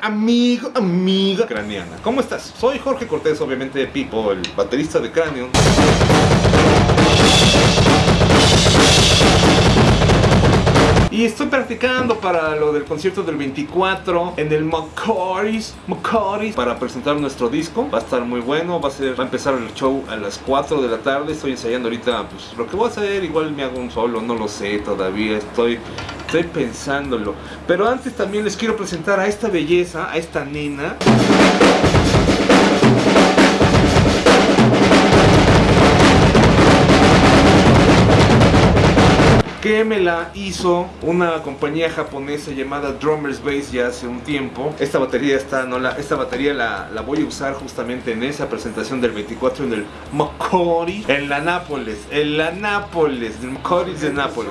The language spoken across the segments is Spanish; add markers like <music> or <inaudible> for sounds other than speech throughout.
amigo, amiga craneana. ¿Cómo estás? Soy Jorge Cortés, obviamente de Pipo, el baterista de Cranion. Estoy practicando para lo del concierto del 24 en el Macaris, Macaris para presentar nuestro disco. Va a estar muy bueno, va a ser va a empezar el show a las 4 de la tarde. Estoy ensayando ahorita pues lo que voy a hacer, igual me hago un solo, no lo sé todavía, estoy estoy pensándolo. Pero antes también les quiero presentar a esta belleza, a esta nena. Que me la hizo una compañía japonesa llamada Drummers Bass ya hace un tiempo. Esta batería está, no la, esta batería la, la voy a usar justamente en esa presentación del 24 en el Macori, en la Nápoles, en la Nápoles, Macori de Nápoles.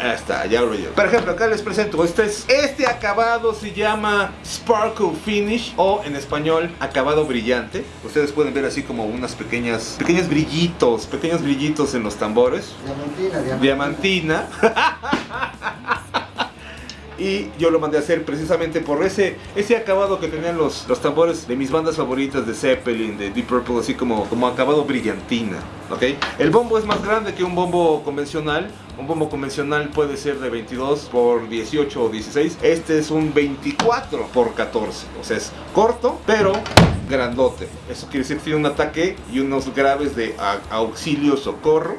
Ahí está, ya lo yo. Por ejemplo, acá les presento. Este, es, este acabado se llama Sparkle Finish o en español acabado brillante. Ustedes pueden ver así como unas pequeñas, pequeños brillitos, pequeños brillitos en los tambores. Diamantina, diamantina. Diamantina. <laughs> y yo lo mandé a hacer precisamente por ese, ese acabado que tenían los, los tambores de mis bandas favoritas de Zeppelin, de Deep Purple, así como, como acabado brillantina. ¿ok? El bombo es más grande que un bombo convencional. Un bombo convencional puede ser de 22 por 18 o 16. Este es un 24 por 14. O sea, es corto, pero grandote. Eso quiere decir que tiene un ataque y unos graves de auxilio, socorro.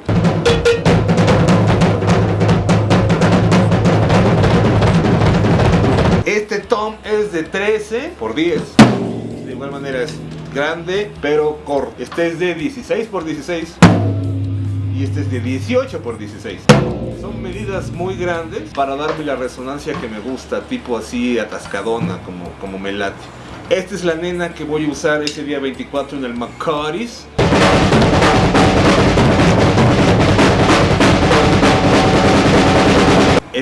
De 13 por 10. De igual manera es grande, pero corto. Este es de 16 por 16. Y este es de 18 por 16. Son medidas muy grandes para darme la resonancia que me gusta, tipo así atascadona, como, como me late. Esta es la nena que voy a usar ese día 24 en el Macaris.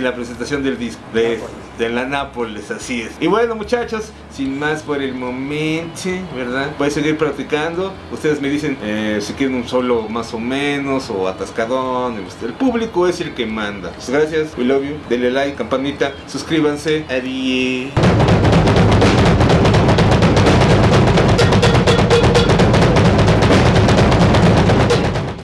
En la presentación del disco de, de la Nápoles, así es. Y bueno muchachos, sin más por el momento, ¿verdad? Voy a seguir practicando. Ustedes me dicen eh, si quieren un solo más o menos o atascadón. El público es el que manda. Pues gracias, we love you. Denle like, campanita, suscríbanse. Adiós.